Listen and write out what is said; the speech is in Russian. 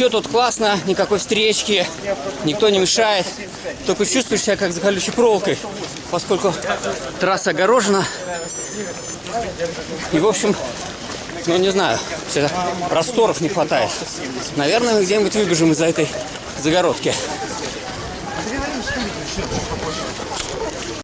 Все тут классно, никакой встречки, никто не мешает. Только чувствуешь себя как за колючей проволокой, поскольку трасса огорожена. И, в общем, ну, не знаю, всегда просторов не хватает. Наверное, мы где-нибудь выбежим из-за этой загородки.